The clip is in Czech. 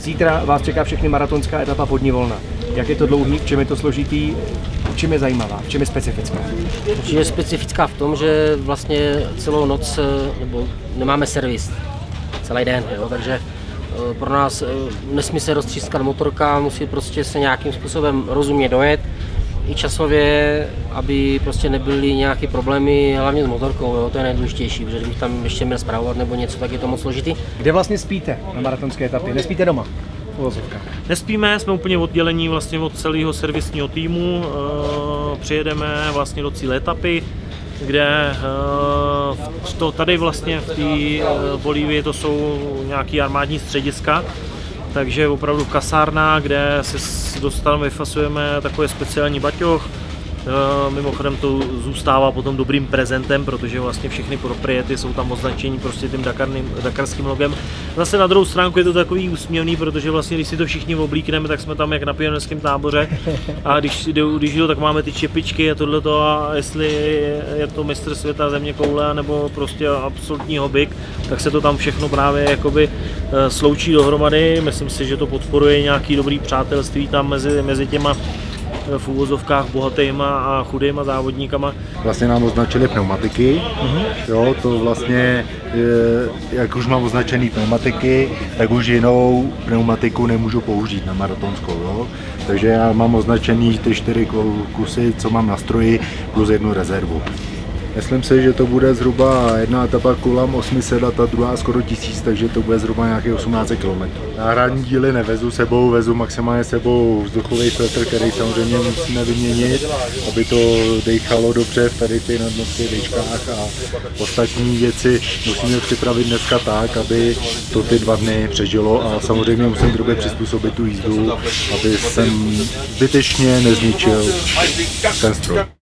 Zítra vás čeká všechny maratonská etapa podní volna. Jak je to dlouhý, v čem je to složitý, v čem je zajímavá, v čem je specifická? Je specifická v tom, že vlastně celou noc eh, nebo nemáme servis celý den, jo, takže eh, pro nás eh, nesmí se roztřískat motorka, musí prostě se nějakým způsobem rozumně dojet, i časově, aby prostě nebyly nějaké problémy, hlavně s motorkou, jo, to je nejdůležitější, protože kdybych tam ještě měl zpravovat nebo něco, tak je to moc složitý. Kde vlastně spíte na maratonské etapě? Nespíte doma? uvozovkách. Nespíme, jsme úplně oddělení vlastně od celého servisního týmu, eh, přijedeme vlastně do cíle etapy, kde eh, to, tady vlastně v té eh, Bolívii to jsou nějaký armádní střediska, takže opravdu kasárna, kde se dostaneme, vyfasujeme takové speciální baťoch, Mimochodem to zůstává potom dobrým prezentem, protože vlastně všechny propriety jsou tam označení prostě tím Dakarným, dakarským logem. Zase na druhou stránku je to takový úsměvný, protože vlastně když si to všichni oblíkneme, tak jsme tam jak na pionierském táboře a když, když jdu, tak máme ty čepičky a tohleto a jestli je to mistr světa země koule nebo prostě absolutní hobik, tak se to tam všechno právě jakoby eh, sloučí dohromady. Myslím si, že to podporuje nějaký dobrý přátelství tam mezi, mezi těma eh, v úvozovkách bohatýma a chudýma závodníkama. Vlastně nám označili pneumatiky, jo, to vlastně, eh, jak už mám označený pneumatiky, tak už jinou pneumatiku nemůžu použít na maratonskou, jo. Takže já mám označený ty čtyři ku- kusy, co mám na stroji, plus jednu rezervu. Myslím si, že to bude zhruba jedna etapa kolem 800 a ta druhá skoro 1000, takže to bude zhruba nějakých 18 km. Náhradní díly nevezu sebou, vezu maximálně sebou vzduchový filtr, který samozřejmě musíme vyměnit, aby to dechalo dobře v tady ty nadmořských dečkách a ostatní věci musíme připravit dneska tak, aby to ty dva dny přežilo a samozřejmě musím dobře přizpůsobit tu jízdu, aby jsem zbytečně nezničil ten stroj.